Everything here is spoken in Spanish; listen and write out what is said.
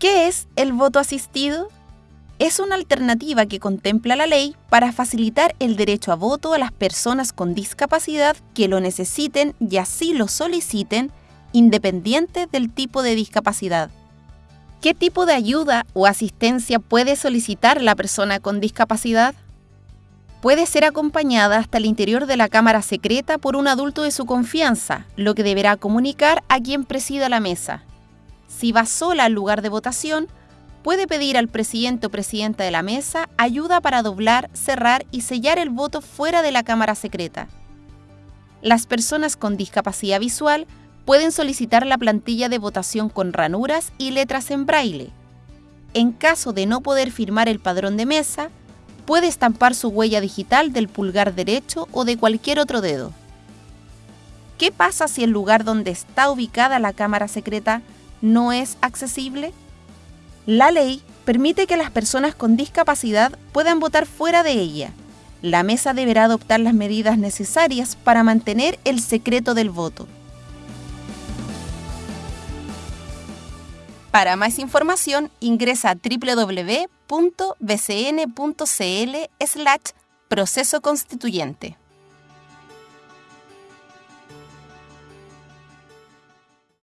¿Qué es el voto asistido? Es una alternativa que contempla la ley para facilitar el derecho a voto a las personas con discapacidad que lo necesiten y así lo soliciten, independiente del tipo de discapacidad. ¿Qué tipo de ayuda o asistencia puede solicitar la persona con discapacidad? Puede ser acompañada hasta el interior de la cámara secreta por un adulto de su confianza, lo que deberá comunicar a quien presida la mesa. Si va sola al lugar de votación, puede pedir al presidente o presidenta de la mesa ayuda para doblar, cerrar y sellar el voto fuera de la cámara secreta. Las personas con discapacidad visual pueden solicitar la plantilla de votación con ranuras y letras en braille. En caso de no poder firmar el padrón de mesa, puede estampar su huella digital del pulgar derecho o de cualquier otro dedo. ¿Qué pasa si el lugar donde está ubicada la cámara secreta no es accesible? La ley permite que las personas con discapacidad puedan votar fuera de ella. La mesa deberá adoptar las medidas necesarias para mantener el secreto del voto. Para más información, ingresa a www.bcn.cl slash proceso constituyente.